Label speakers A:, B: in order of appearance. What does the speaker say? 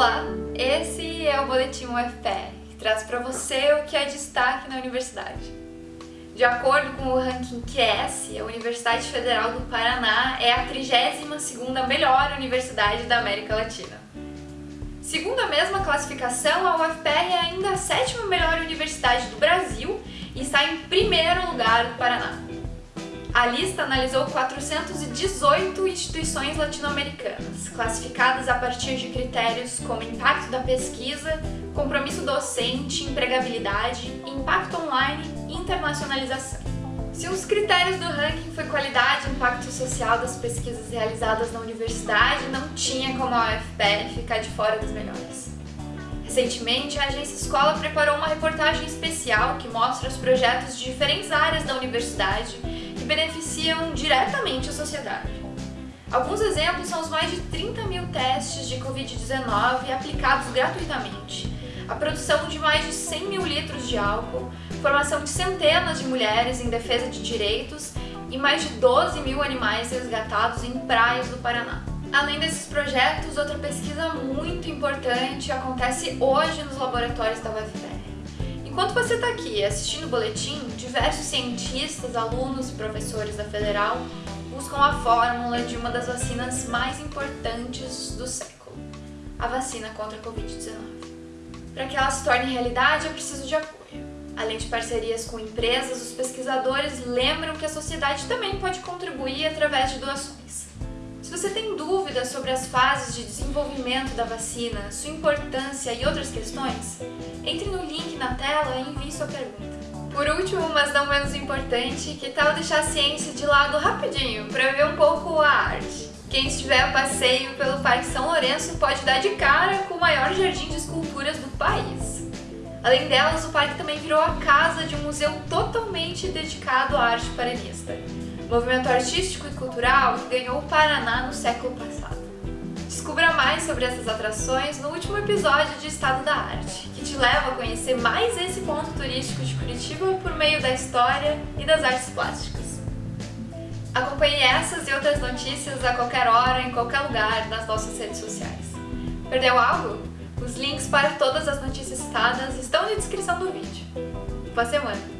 A: Olá, esse é o Boletim UFPR, que traz para você o que é destaque na universidade. De acordo com o ranking QS, a Universidade Federal do Paraná é a 32ª melhor universidade da América Latina. Segundo a mesma classificação, a UFPR é ainda a sétima melhor universidade do Brasil e está em primeiro lugar do Paraná. A lista analisou 418 instituições latino-americanas, classificadas a partir de critérios como impacto da pesquisa, compromisso docente, empregabilidade, impacto online e internacionalização. Se um dos critérios do ranking foi qualidade e impacto social das pesquisas realizadas na universidade, não tinha como a UFPR ficar de fora das melhores. Recentemente, a Agência Escola preparou uma reportagem especial que mostra os projetos de diferentes áreas da universidade beneficiam diretamente a sociedade. Alguns exemplos são os mais de 30 mil testes de Covid-19 aplicados gratuitamente, a produção de mais de 100 mil litros de álcool, formação de centenas de mulheres em defesa de direitos e mais de 12 mil animais resgatados em praias do Paraná. Além desses projetos, outra pesquisa muito importante acontece hoje nos laboratórios da UFPR. Enquanto você está aqui assistindo o boletim, diversos cientistas, alunos e professores da Federal buscam a fórmula de uma das vacinas mais importantes do século, a vacina contra a Covid-19. Para que ela se torne realidade, é preciso de apoio. Além de parcerias com empresas, os pesquisadores lembram que a sociedade também pode contribuir através de doações. Você tem dúvidas sobre as fases de desenvolvimento da vacina, sua importância e outras questões, entre no link na tela e envie sua pergunta. Por último, mas não menos importante, que tal deixar a ciência de lado rapidinho para ver um pouco a arte? Quem estiver a passeio pelo Parque São Lourenço pode dar de cara com o maior jardim de esculturas do país. Além delas, o parque também virou a casa de um museu totalmente dedicado à arte paranista movimento artístico e cultural que ganhou o Paraná no século passado. Descubra mais sobre essas atrações no último episódio de Estado da Arte, que te leva a conhecer mais esse ponto turístico de Curitiba por meio da história e das artes plásticas. Acompanhe essas e outras notícias a qualquer hora, em qualquer lugar, nas nossas redes sociais. Perdeu algo? Os links para todas as notícias citadas estão na descrição do vídeo. Boa semana!